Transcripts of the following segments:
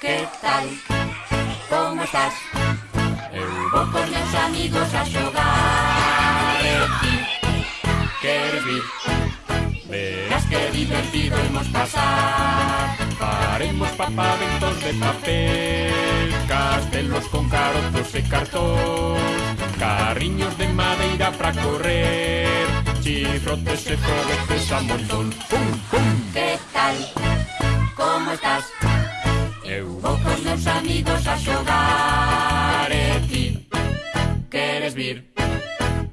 que tal? Como estás? Eu vou con meus amigos a xogar E ti, queres vir? Verás que divertido imos pasar Faremos papaventos de papel Castelos con carozos e cartón Carriños de madeira pra correr Chifrotes e foguetes a montón Pum, pum, que tal? Vou cos meus amigos a xogar E ti queres vir?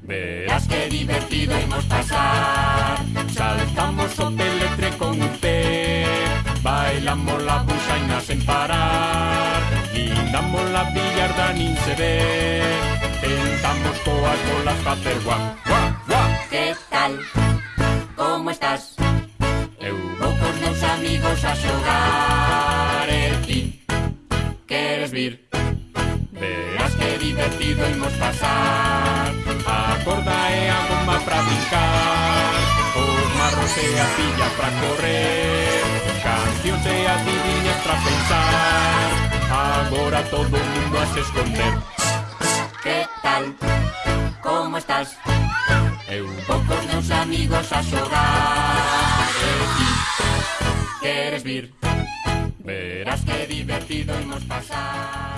Verás que divertido imos pasar. Saltamos o peletre con un pé Bailamos la busaina sen parar. Guindamos la billarda nin se ve Tentamos coas bolas facer guá, guá, guá Que tal? Como estás? Eu vou cos meus amigos a xogar puedes vir. Verás que divertido imos pasar eh, A corda e a goma pra brincar Os marros e a pilla pra correr Cancións e adivinhas pra pensar Agora todo mundo a se esconder Que tal? Como estás? Eu vou con meus amigos a xogar E eh, ti queres vir? Verás qué divertido hemos pasado.